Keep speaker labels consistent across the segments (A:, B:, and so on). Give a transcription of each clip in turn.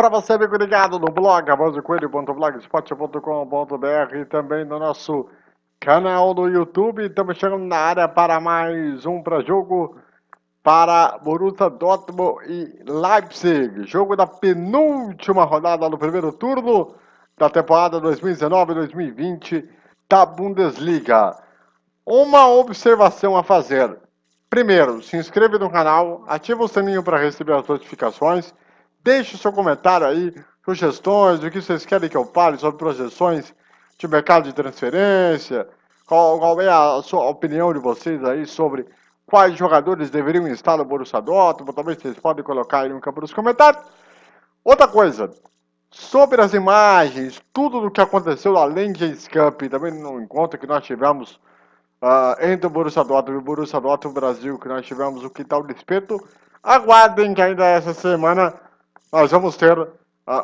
A: para você, amigo ligado no blog avanzocoelho.blogspot.com.br e também no nosso canal no YouTube. Estamos chegando na área para mais um para jogo para Borussia Dortmund e Leipzig. Jogo da penúltima rodada do primeiro turno da temporada 2019-2020 da Bundesliga. Uma observação a fazer. Primeiro, se inscreva no canal, ativa o sininho para receber as notificações Deixe seu comentário aí, sugestões, o que vocês querem que eu fale sobre projeções de mercado de transferência, qual, qual é a sua opinião de vocês aí sobre quais jogadores deveriam estar no Borussia Dortmund, talvez vocês podem colocar aí no campo dos comentários. Outra coisa, sobre as imagens, tudo o que aconteceu na Legends Cup, também no encontro que nós tivemos uh, entre o Borussia Dortmund e o Borussia Dortmund Brasil, que nós tivemos o Quintal de Espeto, aguardem que ainda essa semana nós vamos ter uh,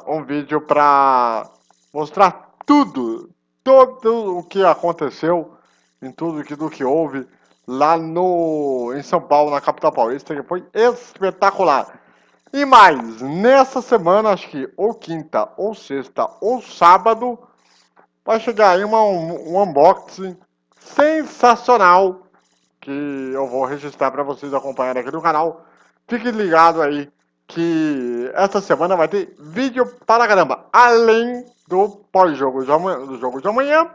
A: um vídeo para mostrar tudo, todo o que aconteceu, em tudo que, do que houve lá no, em São Paulo, na capital paulista, que foi espetacular. E mais, nessa semana, acho que ou quinta, ou sexta, ou sábado, vai chegar aí uma, um, um unboxing sensacional que eu vou registrar para vocês acompanharem aqui no canal. Fique ligado aí que essa semana vai ter vídeo para caramba, além do pós-jogo do jogo de amanhã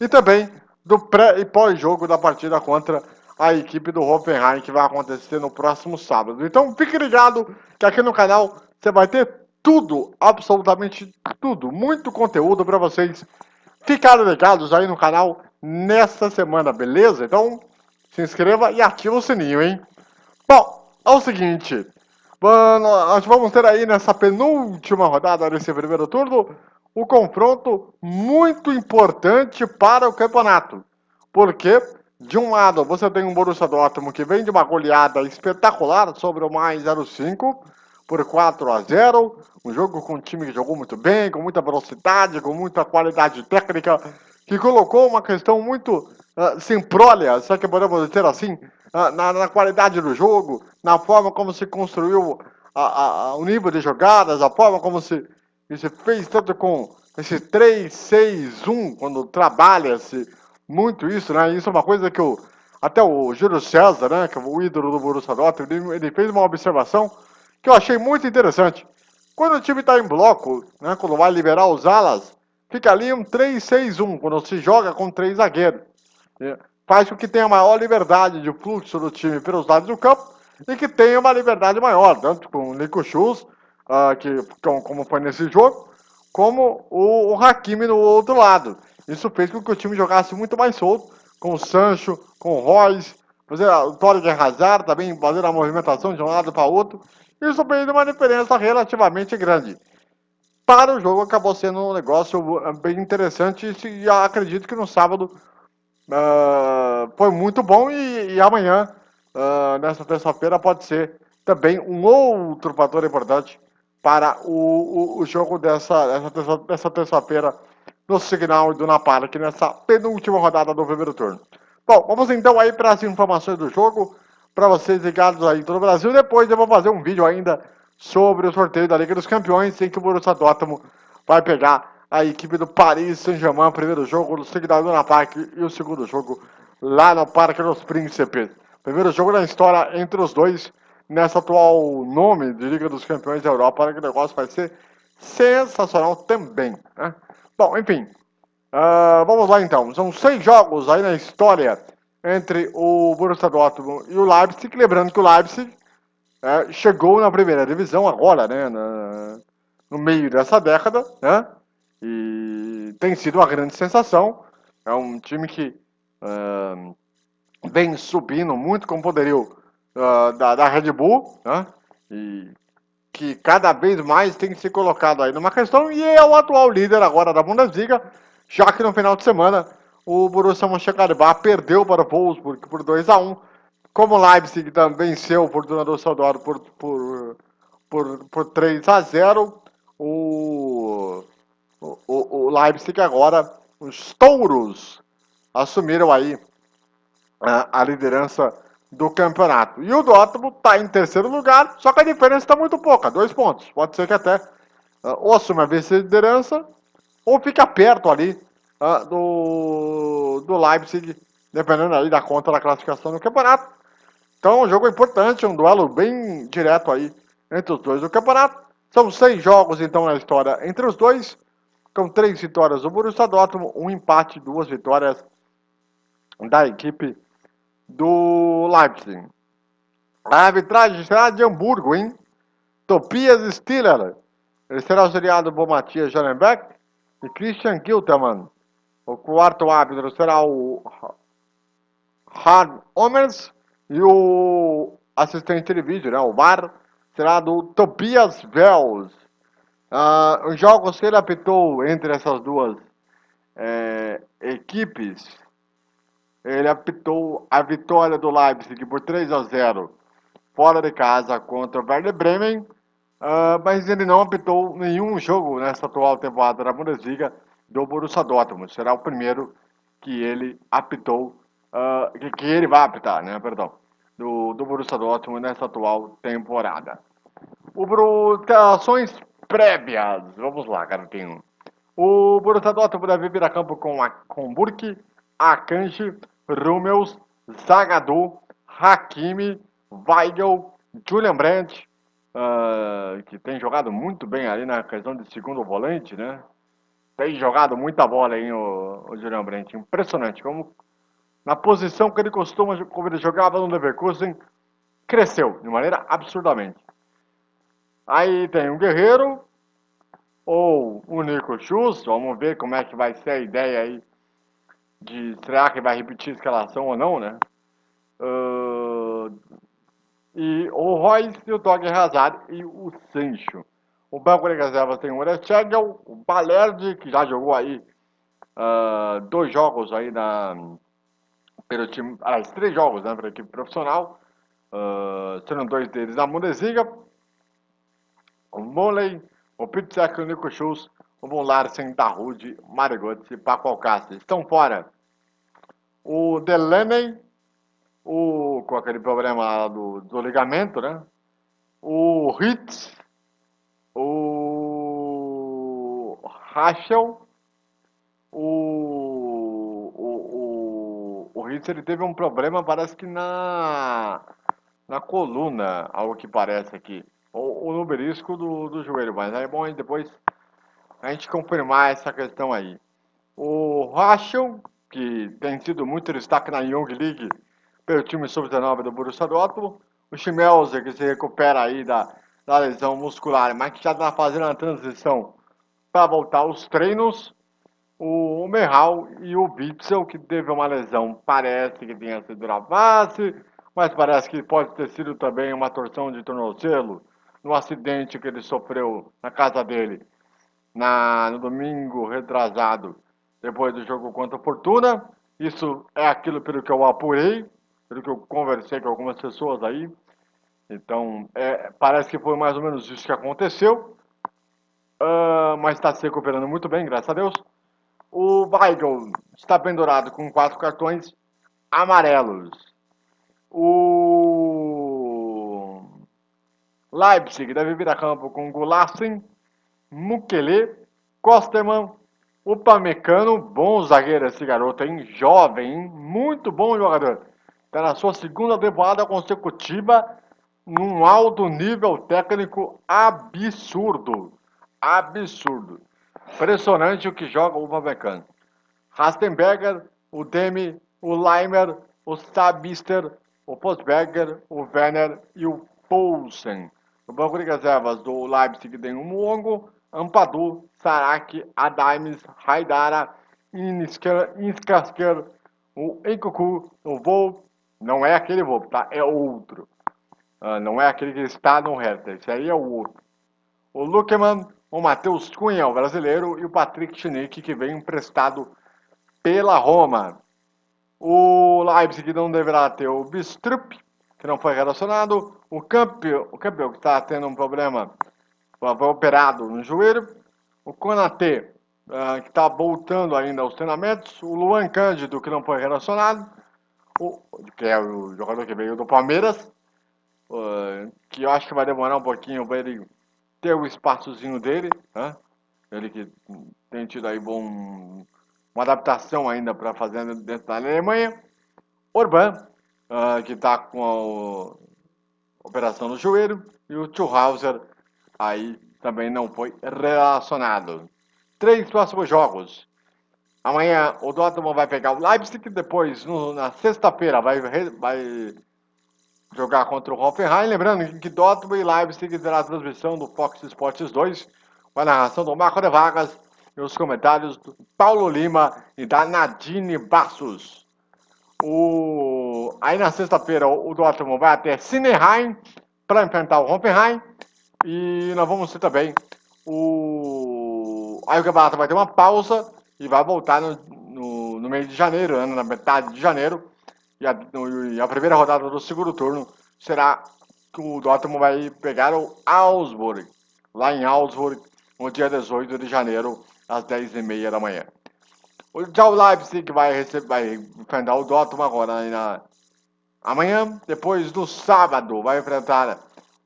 A: e também do pré e pós-jogo da partida contra a equipe do Hoffenheim que vai acontecer no próximo sábado. Então fique ligado que aqui no canal você vai ter tudo, absolutamente tudo, muito conteúdo para vocês ficarem ligados aí no canal nessa semana, beleza? Então se inscreva e ativa o sininho, hein? Bom, é o seguinte, Mano, nós vamos ter aí nessa penúltima rodada desse primeiro turno o um confronto muito importante para o campeonato. Porque, de um lado, você tem um Borussia Dortmund que vem de uma goleada espetacular sobre o mais 05 por 4 a 0. Um jogo com um time que jogou muito bem, com muita velocidade, com muita qualidade técnica, que colocou uma questão muito uh, simprolha, se é que podemos dizer assim, uh, na, na qualidade do jogo, na forma como se construiu a, a, o nível de jogadas, a forma como se, se fez tanto com esse 3-6-1, quando trabalha-se muito isso, né? Isso é uma coisa que o, até o Júlio César, né, que é o ídolo do Borussia Dortmund, ele, ele fez uma observação que eu achei muito interessante. Quando o time está em bloco, né, quando vai liberar os alas, fica ali um 3-6-1, quando se joga com três zagueiros. Faz com que tenha maior liberdade de fluxo do time pelos lados do campo e que tenha uma liberdade maior, tanto com o Nico Schultz, uh, que, como foi nesse jogo, como o, o Hakimi no outro lado. Isso fez com que o time jogasse muito mais solto, com o Sancho, com o Royce, fazer o Torre Hazard também fazer a movimentação de um lado para outro. Isso fez uma diferença relativamente grande. Para o jogo acabou sendo um negócio ah, bem interessante e acredito que no sábado uh, foi muito bom e, e amanhã uh, nessa terça-feira pode ser também um outro fator importante para o, o, o jogo dessa, dessa, terça-feira no Signal do Park, nessa penúltima rodada do primeiro turno. Bom, vamos então aí para as informações do jogo, para vocês ligados aí todo o Brasil. Depois eu vou fazer um vídeo ainda sobre o sorteio da Liga dos Campeões, em que o Borussia Dortmund vai pegar a equipe do Paris Saint-Germain, primeiro jogo no Signal do Park e o segundo jogo lá no Parque dos Príncipes. Primeiro jogo da história entre os dois, nessa atual nome de Liga dos Campeões da Europa. Que negócio vai ser sensacional também. Né? Bom, enfim. Uh, vamos lá então. São seis jogos aí na história entre o Borussia Dortmund e o Leipzig. Lembrando que o Leipzig é, chegou na primeira divisão agora, né? Na, no meio dessa década, né? E tem sido uma grande sensação. É um time que uh, vem subindo muito com o poderio uh, da, da, Red Bull, né? E que cada vez mais tem ser colocado aí numa questão e é o atual líder agora da Bundesliga, já que no final de semana o Borussia Mönchengladbach perdeu para o Wolfsburg por 2 a 1 como Leipzig também venceu o Fortuna Saudoro por, por, por, por 3 a 0 o, o, o Leipzig agora, os touros assumiram aí a, liderança do campeonato. E o Dortmund está em terceiro lugar, só que a diferença está muito pouca, dois pontos. Pode ser que até uh, ou assume a vice-liderança, ou fica perto ali uh, do, do Leipzig, dependendo aí da conta da classificação do campeonato. Então, um jogo importante, um duelo bem direto aí entre os dois do campeonato. São seis jogos, então, na história entre os dois, com três vitórias do Borussia Dortmund, um empate, duas vitórias da equipe do Leipzig. A arbitragem será de Hamburgo, hein? Tobias Stiller. Ele será auxiliado por Matias Jarenbeck e Christian Giltermann. O quarto árbitro será o Hard Omers e o assistente de vídeo, né, o VAR, será do Tobias Vels. Uh, os jogos que ele apitou entre essas duas é, equipes, ele apitou a vitória do Leipzig por 3 a 0 fora de casa contra o Werder Bremen, uh, mas ele não apitou nenhum jogo nessa atual temporada da Bundesliga do Borussia Dortmund. Será o primeiro que ele apitou, uh, que, que, ele vai apitar, né, perdão, do, do Borussia Dortmund nessa atual temporada. O Brutações prévias, vamos lá, garotinho. O Borussia Dortmund deve vir a campo com, a, com Burke, Akanji, Rummels, Zagadou, Hakimi, Weigel, Julian Brandt, uh, que tem jogado muito bem ali na questão de segundo volante, né? Tem jogado muita bola aí o, o Julian Brandt. Impressionante como na posição que ele costuma, como ele jogava no Leverkusen, cresceu de maneira absurdamente. Aí tem o Guerreiro ou o Nico Schultz, vamos ver como é que vai ser a ideia aí de será que vai repetir a escalação ou não, né? Uh, e o Royce, o Dog Hazard e o Sancho. O banco de reservas tem o Orechegel, o Balerdi, que já jogou aí uh, dois jogos aí na, pelo time, aliás, três jogos né, pela equipe profissional, uh, sendo dois deles na Bundesliga, o Moley, o Pitzek, o Nico Schultz, o Von Larsen, Darude, Marigotti e Paco Alcácer. Estão fora o Delaney, o, com aquele problema do, do ligamento, né? O Hitz, o Rachel, o, ele teve um problema, parece que na, na coluna, algo que parece aqui, ou, ou no belisco do, do joelho, mas é bom depois a gente confirmar essa questão aí. O Rachel, que tem sido muito destaque na Young League, pelo time sub-19 do Borussia Dortmund. O Schmelzer, que se recupera aí da, da lesão muscular, mas que já está fazendo a transição para voltar aos treinos. O Merral e o Witzel, que teve uma lesão, parece que tenha sido na face, mas parece que pode ter sido também uma torção de tornozelo no acidente que ele sofreu na casa dele na, no domingo retrasado, depois do jogo contra a Fortuna. Isso é aquilo pelo que eu apurei, pelo que eu conversei com algumas pessoas aí. Então, é, parece que foi mais ou menos isso que aconteceu. Uh, mas está se recuperando muito bem, graças a Deus. O Weigel está pendurado com quatro cartões amarelos. O Leipzig deve vir a campo com Gulassin, Mukele, Kosterman, Upamecano, bom zagueiro esse garoto, hein? Jovem, hein? Muito bom jogador. Está na sua segunda temporada consecutiva num alto nível técnico absurdo. Absurdo. Impressionante o que joga o Upamecano. Rastenberger, o Demi, o Leimer, o Sabister, o Postberger, o Werner e o Poulsen. No banco de reservas do Leipzig tem o Muongo, Ampadu, Sarak, Adaimes, Haidara, Inskasker, o Enkuku, o Volpe, não é aquele Volpe, tá? É outro. Uh, não é aquele que está no Hertha. Esse aí é o outro. O Lukeman, o Matheus Cunha, o brasileiro, e o Patrick Schnick, que veio emprestado pela Roma. O Leipzig não deverá ter o Bistrup, que não foi relacionado. O Campbell, o Campbell que está tendo um problema, foi operado no joelho. O Konate, uh, que está voltando ainda aos treinamentos. O Luan Cândido, que não foi relacionado o, que é o jogador que veio do Palmeiras, uh, que eu acho que vai demorar um pouquinho para ele ter o espaçozinho dele, né? Ele que tem tido aí bom, uma adaptação ainda para fazer dentro da Alemanha. Orban, uh, que está com a operação no joelho. E o Schuhauser aí também não foi relacionado. Três próximos jogos. Amanhã o Dortmund vai pegar o Leipzig, depois no, na sexta-feira vai, vai jogar contra o Hoffenheim. Lembrando que Dortmund e terá a transmissão do Fox Sports 2, com a narração do Marco de Vargas e os comentários do Paulo Lima e da Nadine Bassos. O... Aí na sexta-feira o Dortmund vai até Sineheim para enfrentar o Hoffenheim. E nós vamos ter também o. Aí o campeonato vai ter uma pausa e vai voltar no, no, no de janeiro, né, na metade de janeiro. E a, no, e a, primeira rodada do segundo turno será que o Dortmund vai pegar o Augsburg, lá em Augsburg, no dia 18 de janeiro, às 10h30 da manhã. Já o Leipzig vai, receber, vai enfrentar o Dortmund agora na, amanhã, depois do sábado, vai enfrentar,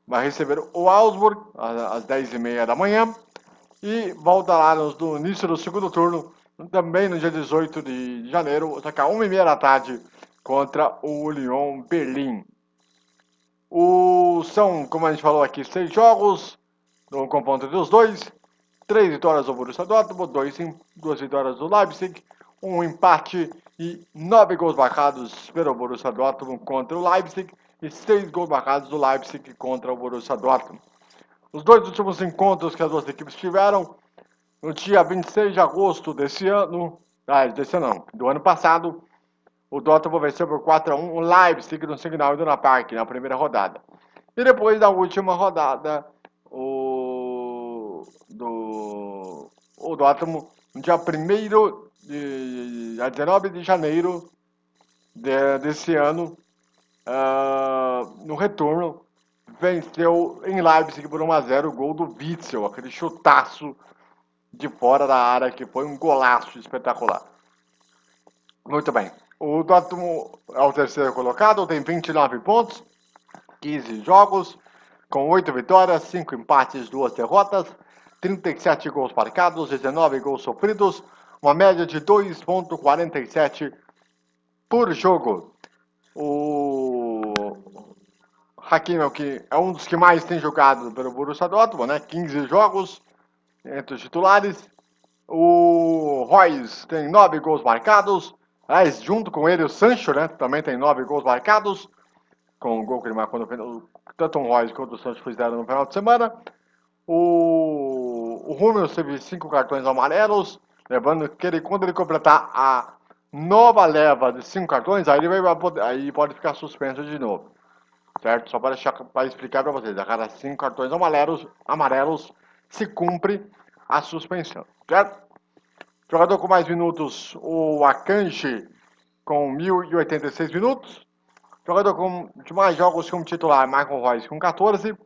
A: vai receber o Augsburg às 10h30 da manhã e voltará no, no início do segundo turno também no dia 18 de janeiro, atacar 1h30 da tarde contra o Lyon Berlim. O, são, como a gente falou aqui, seis jogos no confronto dos dois. Três vitórias do Borussia Dortmund, dois, duas vitórias do Leipzig, um empate e nove gols marcados pelo Borussia Dortmund contra o Leipzig e seis gols marcados do Leipzig contra o Borussia Dortmund. Os dois últimos encontros que as duas equipes tiveram no dia 26 de agosto desse ano, ah, desse ano não, do ano passado, o Dortmund venceu por 4 a 1 o Leipzig no Signal Iduna Park na primeira rodada. E depois da última rodada, o do o Dortmund no dia 1 de a 19 de janeiro de, desse ano, uh, no retorno, venceu em Leipzig por 1 a 0 o gol do Witzel, aquele chutaço de fora da área, que foi um golaço espetacular. Muito bem. O Dortmund é o terceiro colocado, tem 29 pontos, 15 jogos, com 8 vitórias, 5 empates, 2 derrotas, 37 gols marcados, 19 gols sofridos, uma média de 2.47 por jogo. O Hakimi é, que é um dos que mais tem jogado pelo Borussia Dortmund, né? 15 jogos, entre os titulares. O Royce tem nove gols marcados. Aliás, junto com ele o Sancho, né? Também tem nove gols marcados. Com o gol que ele marcou no final. Tanto o Royce quanto o Sancho fizeram no final de semana. O, o Hummels teve cinco cartões amarelos. Lembrando que ele, quando ele completar a nova leva de cinco cartões, aí ele vai poder, aí pode ficar suspenso de novo. Certo? Só para, para explicar para vocês. A cada cinco cartões amarelos, amarelos se cumpre a suspensão, certo? Jogador com mais minutos, o Akanji, com 1.086 minutos. Jogador com de mais jogos como titular, Michael Royce, com 14.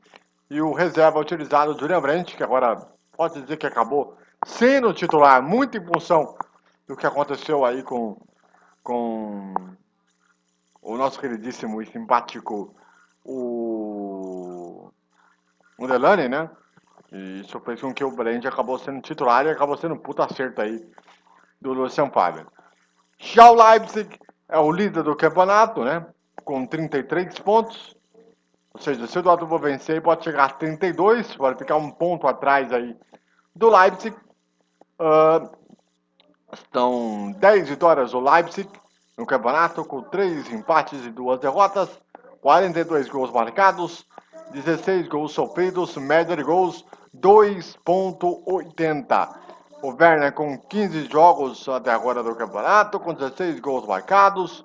A: E o reserva utilizado, Julian Brandt, que agora pode dizer que acabou sendo titular, muito em função do que aconteceu aí com, com o nosso queridíssimo e simpático, o, o né? E isso fez com que o Brand acabou sendo titular e acabou sendo um puta acerto aí do Lucian Faber. Já o Leipzig é o líder do campeonato, né? Com 33 pontos. Ou seja, se o Dortmund vencer, pode chegar a 32, pode ficar um ponto atrás aí do Leipzig. Uh, estão 10 vitórias do Leipzig no campeonato, com 3 empates e 2 derrotas, 42 gols marcados, 16 gols sofridos, média de gols 2.80. O Werner com 15 jogos até agora do campeonato, com 16 gols marcados.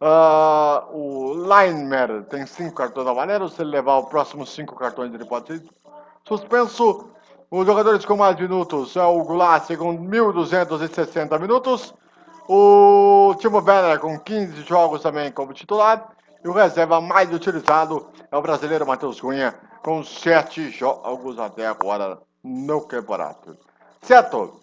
A: Uh, o Leimer tem 5 cartões amarelos. Se ele levar os próximos 5 cartões, ele pode ser suspenso. Os jogadores com mais minutos é o Goulart com 1.260 minutos. O Timo Werner com 15 jogos também como titular. E o reserva mais utilizado é o brasileiro Matheus Cunha, com sete jogos até agora no campeonato. Certo?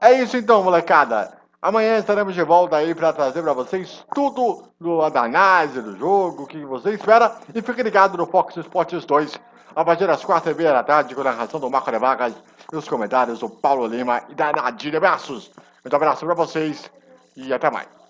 A: É isso então, molecada. Amanhã estaremos de volta aí para trazer para vocês tudo do análise do jogo, o que você espera. E fique ligado no Fox Sports 2, a partir das quatro e meia da tarde, com a narração do Marco de Vargas e os comentários do Paulo Lima e da Nadir Abraços. Muito abraço para vocês e até mais.